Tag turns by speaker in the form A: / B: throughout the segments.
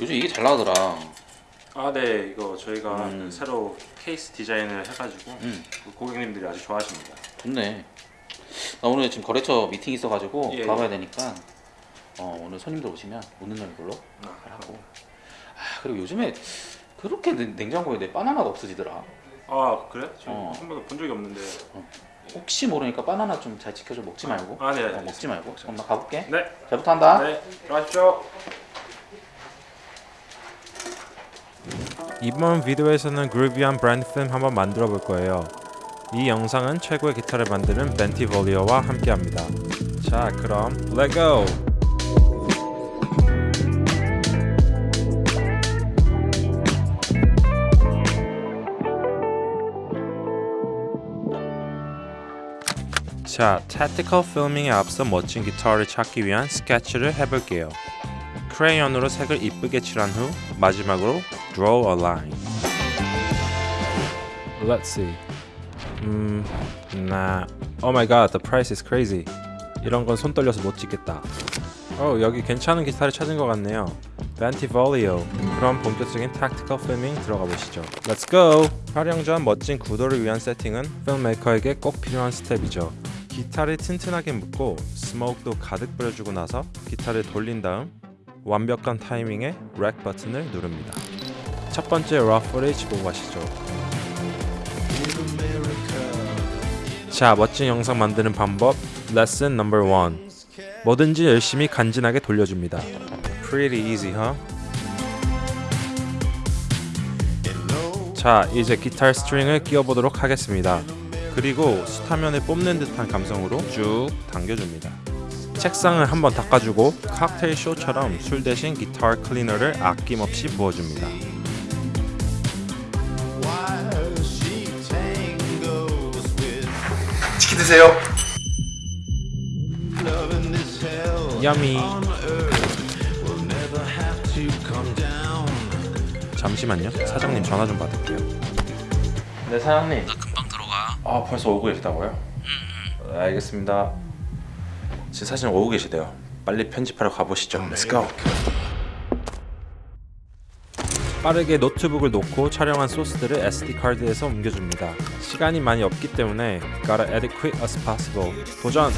A: 요즘 이게 잘 나가더라.
B: 아, 네. 이거 저희가
A: 음.
B: 그 새로 케이스 디자인을 해가지고
A: 음.
B: 그 고객님들이 아주 좋아하십니다.
A: 좋네. 나 오늘 지금 거래처 미팅 있어가지고
B: 예,
A: 가봐야 되니까 어, 오늘 손님들 오시면 오는 날별로
B: 아,
A: 하고. 아 그리고 요즘에 그렇게 냉- 냉장고에 내 바나나가 없어지더라.
B: 아, 그래? 저
A: 어.
B: 한 번도 본 적이 없는데.
A: 혹시 모르니까 바나나 좀 잘 지켜줘 먹지 말고.
B: 아, 네.
A: 어, 먹지 말고. 그럼 나 가볼게.
B: 네.
A: 잘 부탁한다.
B: 네. 들어가십시오.
C: 이번 비디오에서는 그루비한 브랜드 필름 한번 만들어 볼 거예요. 이 영상은 최고의 기타를 만드는 벤티 볼리오와 함께합니다. 자, 그럼 렛고! 자, tactical filming에 앞서 멋진 기타를 찾기 위한 스케치를 해볼게요. 크레용으로 색을 이쁘게 칠한 후 마지막으로 draw a line. Let's see. 음, nah. Oh my god, the price is crazy. 이런 건 손 떨려서 못 찍겠다. 어, 여기 괜찮은 기타를 찾은 것 같네요. Bentivoglio. 그럼 본격적인 tactical filming 들어가 보시죠. Go. 촬영 전 멋진 구도를 위한 세팅은 filmmaker에게 꼭 필요한 step이죠. 기타를 튼튼하게 묶고 smoke도 가득 뿌려주고 나서 기타를 돌린 다음 완벽한 타이밍에 rec 버튼을 누릅니다. 첫 번째 보고 가시죠. 자, 멋진 영상 만드는 방법 레슨 넘버 1 뭐든지 열심히 간지나게 돌려줍니다. Pretty easy, huh? 자, 이제 기타 string을 끼워보도록 하겠습니다. 그리고 수타면을 뽑는 듯한 감성으로 쭉 당겨줍니다. 책상을 한번 닦아주고 칵테일 쇼처럼 술 대신 기타 클리너를 아낌없이 부어줍니다.
A: 치킨 드세요.
C: 야미. 잠시만요. 사장님 전화 좀 받을게요.
A: 네 사장님. 아 벌써 오고 계시다고요? 네, 알겠습니다. 지금 사실 오고 계시대요. 빨리 편집하러 가보시죠. Let's go.
C: 빠르게 노트북을 놓고 촬영한 소스들을 SD 카드에서 옮겨줍니다. 시간이 많이 없기 때문에 gotta quick as possible. 도전!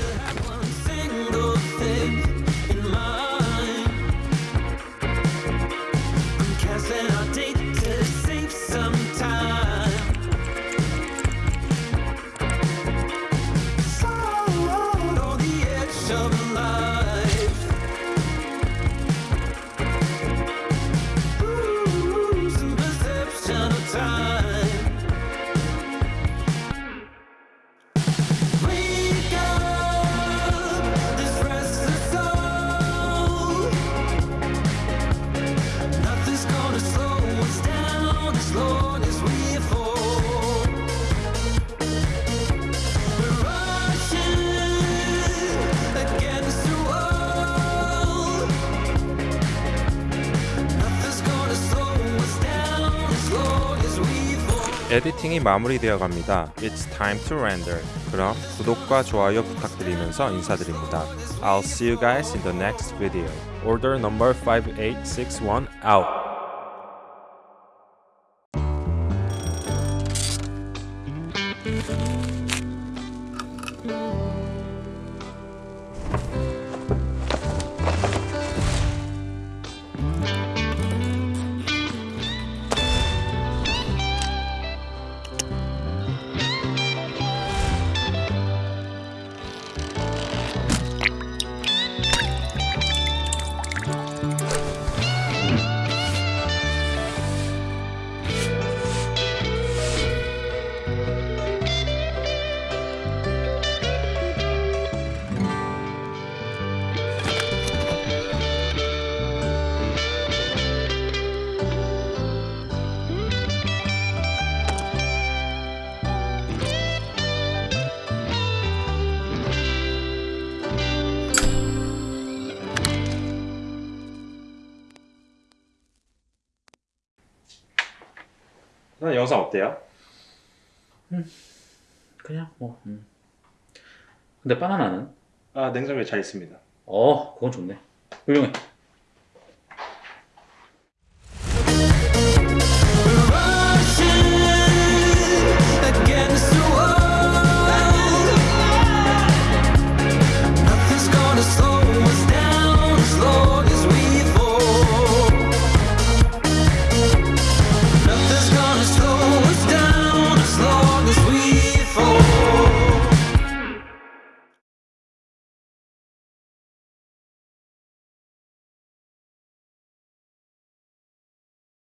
C: 에디팅이 마무리되어 갑니다. It's time to render. 그럼 구독과 좋아요 부탁드리면서 인사드립니다. I'll see you guys in the next video. Order number 5861 out. 나 영상 어때요?
A: 그냥 뭐. 음. 근데 바나나는?
B: 아, 냉장고에 잘 있습니다.
A: 어 그건 좋네. 훌륭해